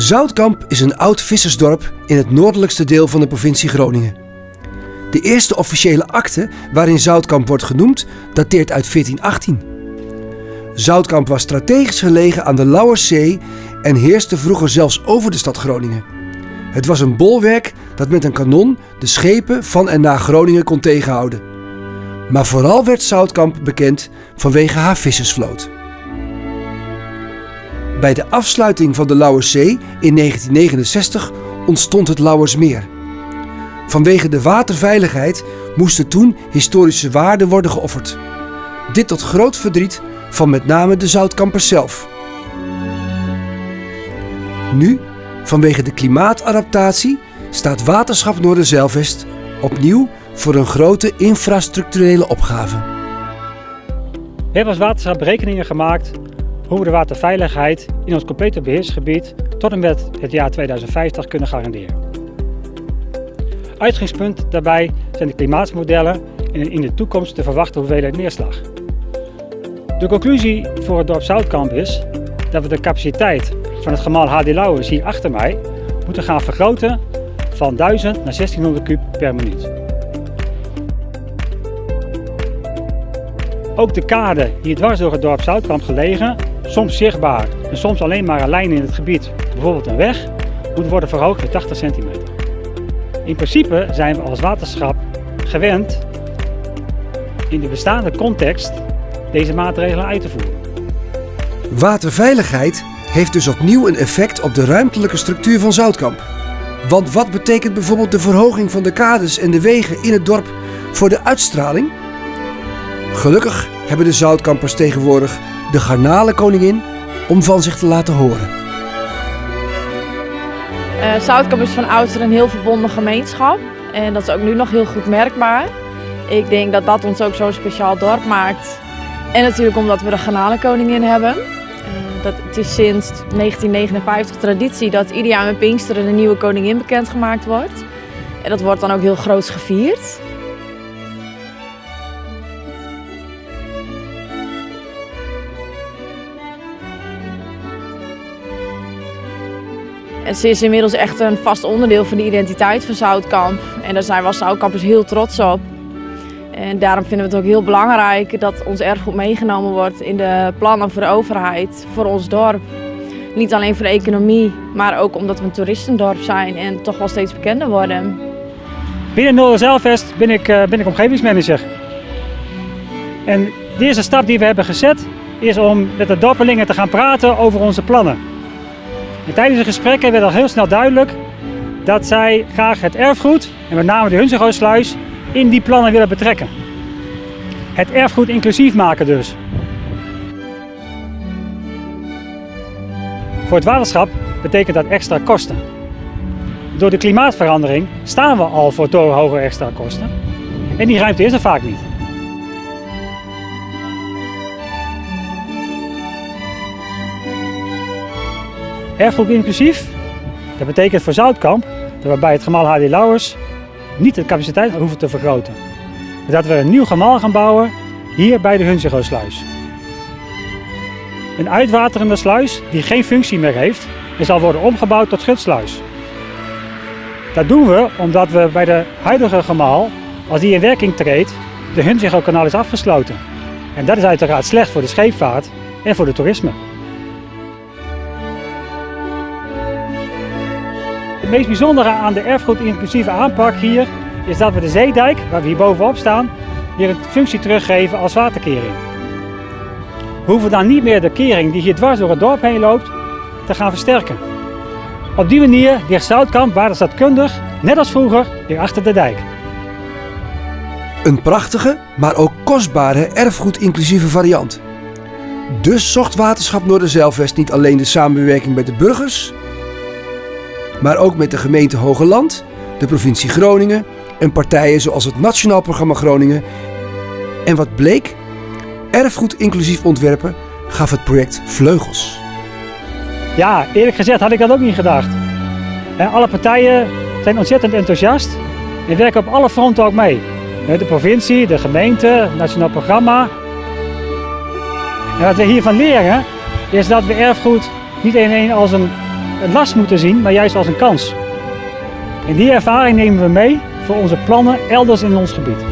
Zoutkamp is een oud vissersdorp in het noordelijkste deel van de provincie Groningen. De eerste officiële akte waarin Zoutkamp wordt genoemd dateert uit 1418. Zoutkamp was strategisch gelegen aan de Lauwerszee en heerste vroeger zelfs over de stad Groningen. Het was een bolwerk dat met een kanon de schepen van en naar Groningen kon tegenhouden. Maar vooral werd Zoutkamp bekend vanwege haar vissersvloot. Bij de afsluiting van de Lauwerszee in 1969 ontstond het Lauwersmeer. Vanwege de waterveiligheid moesten toen historische waarden worden geofferd. Dit tot groot verdriet van met name de zoutkampers zelf. Nu, vanwege de klimaatadaptatie, staat Waterschap Noorderzeilvest opnieuw voor een grote infrastructurele opgave. We hebben als waterschap berekeningen gemaakt hoe we de waterveiligheid in ons complete beheersgebied tot en met het jaar 2050 kunnen garanderen. Uitgangspunt daarbij zijn de klimaatsmodellen en in de toekomst te verwachten hoeveelheid neerslag. De conclusie voor het dorp Zoutkamp is dat we de capaciteit van het gemaal HD Lauwers hier achter mij moeten gaan vergroten van 1000 naar 1600 kub per minuut. Ook de kade hier dwars door het dorp Zoutkamp gelegen, soms zichtbaar en soms alleen maar een lijn in het gebied, bijvoorbeeld een weg, moet worden verhoogd met 80 centimeter. In principe zijn we als waterschap gewend in de bestaande context deze maatregelen uit te voeren. Waterveiligheid heeft dus opnieuw een effect op de ruimtelijke structuur van Zoutkamp. Want wat betekent bijvoorbeeld de verhoging van de kades en de wegen in het dorp voor de uitstraling? Gelukkig hebben de Zoutkampers tegenwoordig de garnalenkoningin om van zich te laten horen. Uh, Zoutkamp is van oudsher een heel verbonden gemeenschap en dat is ook nu nog heel goed merkbaar. Ik denk dat dat ons ook zo'n speciaal dorp maakt. En natuurlijk omdat we de garnalenkoningin hebben. Uh, dat, het is sinds 1959 traditie dat ieder jaar met Pinksteren een nieuwe koningin bekendgemaakt wordt. En dat wordt dan ook heel groot gevierd. En ze is inmiddels echt een vast onderdeel van de identiteit van Zoutkamp. En daar zijn we als Zoutkampers heel trots op. En daarom vinden we het ook heel belangrijk dat ons erfgoed meegenomen wordt in de plannen voor de overheid, voor ons dorp. Niet alleen voor de economie, maar ook omdat we een toeristendorp zijn en toch wel steeds bekender worden. Binnen Noorderzeilvest ben ik, uh, ben ik omgevingsmanager. En de eerste stap die we hebben gezet is om met de dorpelingen te gaan praten over onze plannen. En tijdens de gesprekken werd al heel snel duidelijk dat zij graag het erfgoed, en met name de Hunzegoosluis, in die plannen willen betrekken. Het erfgoed inclusief maken dus. Voor het waterschap betekent dat extra kosten. Door de klimaatverandering staan we al voor torenhoge extra kosten. En die ruimte is er vaak niet. Erfgoed inclusief, dat betekent voor Zoutkamp dat we bij het gemaal HD Lauwers niet de capaciteit hoeven te vergroten. Dat we een nieuw gemaal gaan bouwen hier bij de Hunzigo-sluis. Een uitwaterende sluis die geen functie meer heeft en zal worden omgebouwd tot schutsluis. Dat doen we omdat we bij de huidige gemaal, als die in werking treedt, de Hunzigo-kanaal is afgesloten. En dat is uiteraard slecht voor de scheepvaart en voor het toerisme. Het meest bijzondere aan de erfgoed-inclusieve aanpak hier is dat we de zeedijk, waar we hier bovenop staan, weer een functie teruggeven als waterkering. We hoeven dan niet meer de kering die hier dwars door het dorp heen loopt te gaan versterken. Op die manier ligt Zoutkamp waterstadkundig, net als vroeger, weer achter de dijk. Een prachtige, maar ook kostbare erfgoed-inclusieve variant. Dus zocht Waterschap Noorderzeilvest niet alleen de samenwerking met de burgers, maar ook met de gemeente Hogeland, de provincie Groningen en partijen zoals het Nationaal Programma Groningen. En wat bleek? Erfgoed inclusief ontwerpen gaf het project vleugels. Ja, eerlijk gezegd had ik dat ook niet gedacht. Alle partijen zijn ontzettend enthousiast en werken op alle fronten ook mee. De provincie, de gemeente, het Nationaal Programma. En wat we hiervan leren is dat we erfgoed niet alleen als een een last moeten zien, maar juist als een kans. En die ervaring nemen we mee voor onze plannen elders in ons gebied.